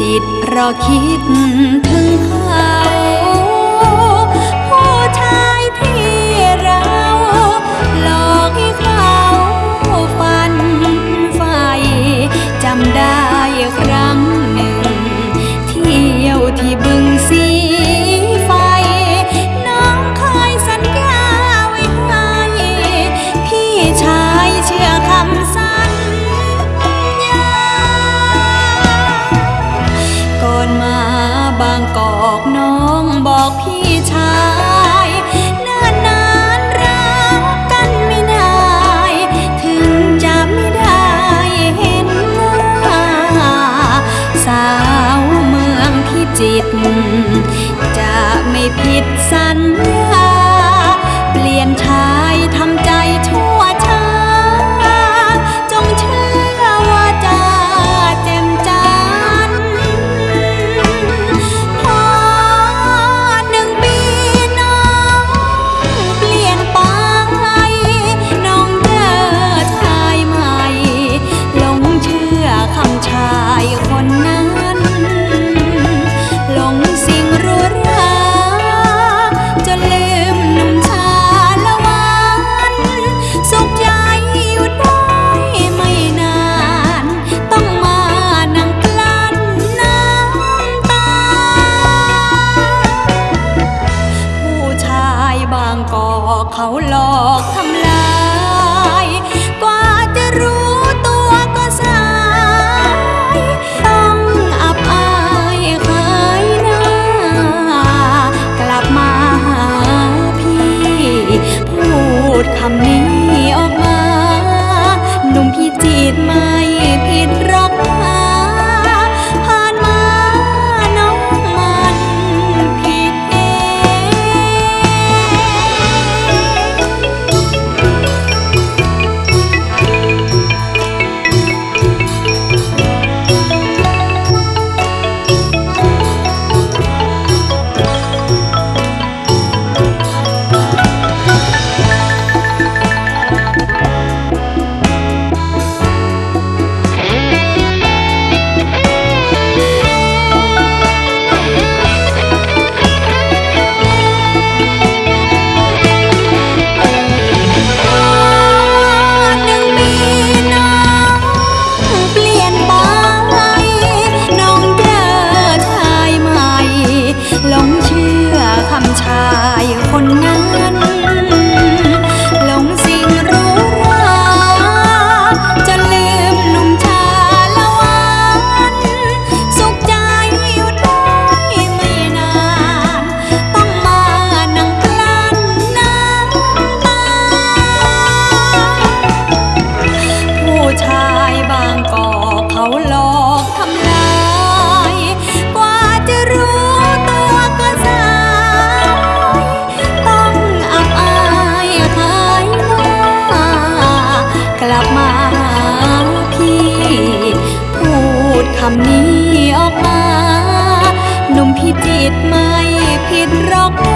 จิตเพราะคิดถึง มาบางกอกน้องบอกพี่ เขาหลอกทำลาย มนี้ออกมา หนุ่มพิจิตไม่ผิดหรอก